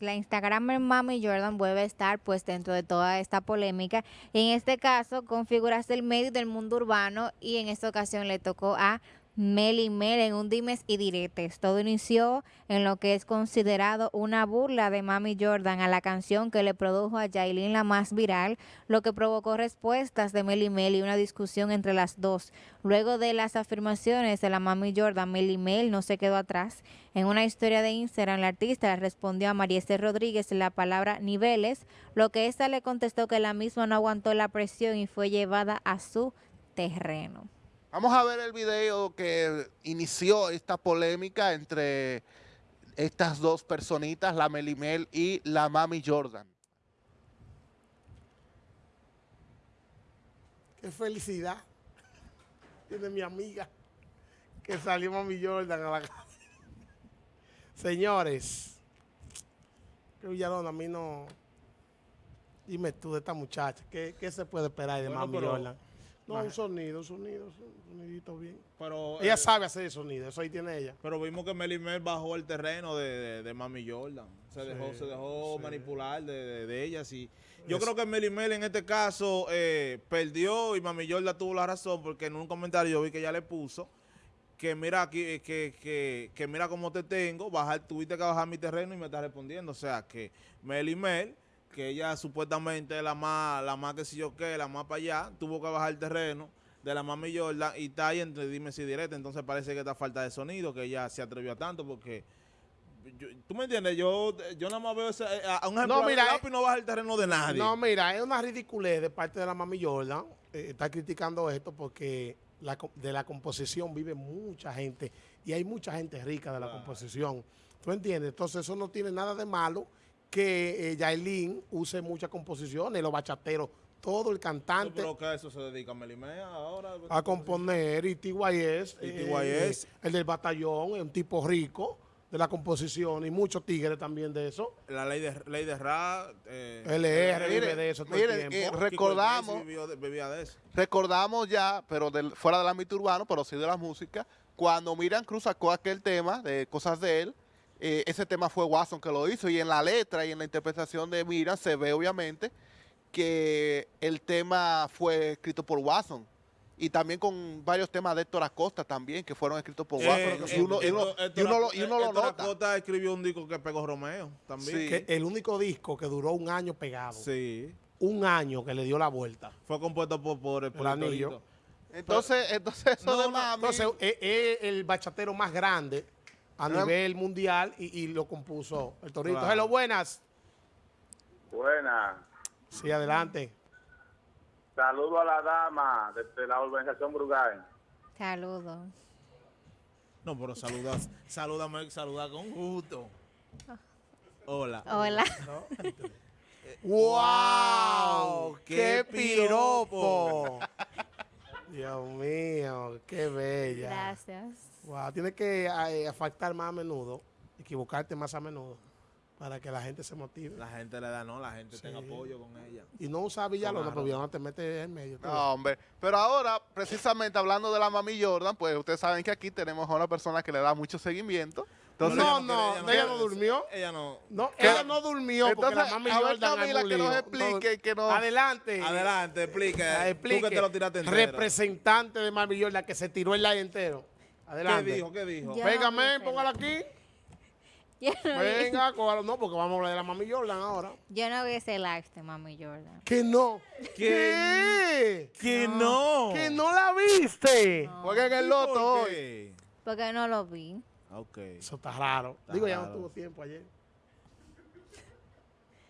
La Instagramer Mami Jordan vuelve a estar pues dentro de toda esta polémica. En este caso con figuras del medio del mundo urbano y en esta ocasión le tocó a Mel y Mel en un dimes y diretes. Todo inició en lo que es considerado una burla de Mami Jordan a la canción que le produjo a Yailin la más viral, lo que provocó respuestas de Mel y Mel y una discusión entre las dos. Luego de las afirmaciones de la Mami Jordan, Mel y Mel no se quedó atrás. En una historia de Instagram, la artista respondió a Marieste Rodríguez la palabra niveles, lo que ésta le contestó que la misma no aguantó la presión y fue llevada a su terreno. Vamos a ver el video que inició esta polémica entre estas dos personitas, la Melimel y la Mami Jordan. Qué felicidad tiene mi amiga que salió Mami Jordan a la casa. Señores, que Villalona a mí no... Dime tú de esta muchacha, ¿qué, qué se puede esperar de Bueno, Mami pero- Jordan? No, un sonido, un sonido, un sonidito bien. Pero, Ella eh, sabe hacer el sonido, eso ahí tiene ella. pero vimos que Mel Mel bajó el terreno de, de, de Mami Jordan. Se dejó, se dejó sí. manipular de, de, ellas. Y yo Es- creo que Mel Mel en este caso eh, perdió y Mami Jordan tuvo la razón porque en un comentario yo vi que ella le puso que mira aquí, eh, que, que, que mira cómo te tengo, bajar, tuviste que bajar mi terreno y me estás respondiendo. O sea que Mel Mel, que ella supuestamente es la más, la más que si yo qué, la más para allá, tuvo que bajar el terreno de la Mami Jordan y está ahí entre dime si directo, entonces parece que está falta de sonido, que ella se atrevió a tanto porque yo- tú me entiendes, yo, yo nada más veo ese, eh, a un ejemplo, No, mira, no baja el terreno de nadie. No, mira, es una ridiculez de parte de la Mami Jordan. eh, está criticando esto porque la de la composición vive mucha gente y hay mucha gente rica de la composición. ¿Tú entiendes? Entonces eso no tiene nada de malo que eh, Yailin use muchas composiciones, los bachateros, todo el cantante pero que a eso se dedica Melimea ahora. a componer y TYS, Y eh, TYS. eh, el del batallón, es un tipo rico de la composición y muchos tigres también de eso. La ley de, ley de Ra. Eh, LR vive Miren, de eso todo el tiempo. eh, recordamos- Iglesias vivió de- vivía de eso. Recordamos ya, pero del- fuera del ámbito urbano, pero sí de la música, cuando Miriam Cruz sacó aquel tema de cosas de él, eh, ese tema fue Watson que lo hizo y en la letra y en la interpretación de Miriam se ve obviamente que el tema fue escrito por Watson. Y también con varios temas de Héctor Acosta también, que fueron escritos por Watson. Eh, y, uno, y uno- Héctor- y uno lo, y Héctor- uno lo Héctor nota. Acosta escribió un disco que pegó Romeo también. Sí. Que el único disco que duró un año pegado. Sí. Un año que le dio la vuelta. Fue compuesto por, por, por El anillo. Entonces, entonces eso No, de no. Entonces, es, es el bachatero más grande a nivel mundial y, y lo compuso el Torito. Claro. Hello, buenas. Buena. Sí, adelante. Saludo a la dama de, la organización Brugal. Saludos. No, pero saluda, salúdame, saluda con gusto. Hola. Hola. ¡Wow! ¡Qué piropo! Dios mío, qué bella. Gracias. Wow, tienes que eh, faltar más a menudo, equivocarte más a menudo, para que la gente se motive. La gente le da, no, la gente Sí. tenga apoyo con ella. Y no usar Villalona, Claro. porque Villalona te mete en medio. No, hombre. Pero ahora, precisamente hablando de la mami Jordan, pues ustedes saben que aquí tenemos a una persona que le da mucho seguimiento. Entonces, No, ella no, ella no durmió. Ella no. No, ¿Qué? ella no durmió porque Entonces, la mami a ver, Camila, que nos explique, que nos- Adelante. Adelante, explique. Ah, Tú explique. que te lo tiraste entero. Representante de Mami Jordan que se tiró el live entero. ¿Qué Adelante. dijo? ¿Qué dijo? Ya. Venga, no men, póngala aquí. No, Venga, cógalo. No, porque vamos a hablar de la Mami Jordan ahora. yo no vi ese live de Mami Jordan. Que no. ¿Qué? ¿Qué? Que no. Que no la viste. jueguen el loto ¿Por hoy. qué? Porque no lo vi. Ok. Eso está raro. Está Digo, ya no tuvo tiempo ayer.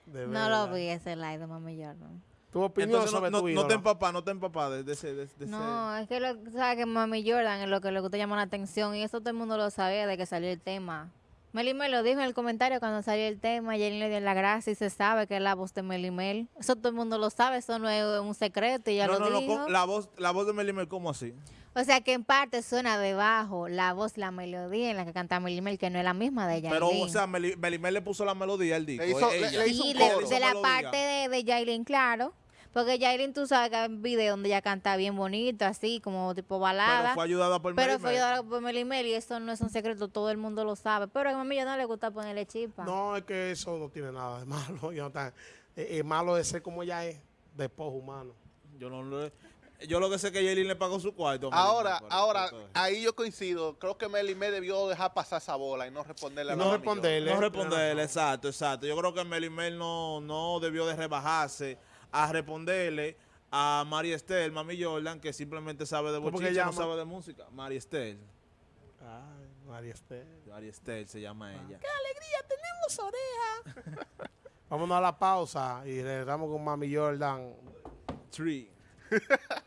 De No verdad. lo vi ese live de Mami Jordan. Tu opinión Entonces no, sobre no, tu no ídola. te empapás, no te empapás de, de ese... De, de No, es que lo, sabes que Mami Jordan es lo que le gusta llamar la atención y eso todo el mundo lo sabía de que salió el tema. Meli Mel lo dijo en el comentario cuando salió el tema, Jenny le dio la gracia y se sabe que es la voz de Meli Mel. Eso todo el mundo lo sabe, eso no es un secreto y ya. No, lo no, no, dijo. la voz, la voz de Melimel, ¿cómo así? O sea que en parte suena debajo la voz, la melodía en la que canta Meli Mel, que no es la misma de Yailin. Pero, o sea, Meli- Melimel le puso la melodía al disco. Le hizo- ella. le- le hizo Sí, un de, coro. de la melodía. parte de, de Yailin, claro. Porque Yailin, tú sabes que hay un video donde ella canta bien bonito, así, como tipo balada. Pero fue ayudada por Pero Mary fue ayudada por Meli Mel y eso no es un secreto, todo el mundo lo sabe. Pero a mí ya no le gusta ponerle chispa. No, es que eso no tiene nada de malo. Yo no tan- eh, es malo de ser como ella es, de humano. Yo no lo- yo lo que sé es que Yailin le pagó su cuarto. Ahora, ahora, ahí yo coincido. Creo que Meli me debió dejar pasar esa bola y no responderle a Y la no responderle. No responderle, exacto, exacto. Yo creo que Meli Mel no, no debió de rebajarse a responderle a Mari Estel, Mami Jordan, que simplemente sabe de ¿Cómo que bochinche, no llama? sabe de música. Mari Estel. Ay, María Esther. Mari Estel se llama ella. Vámonos a la pausa y regresamos con Mami Jordan. Tree.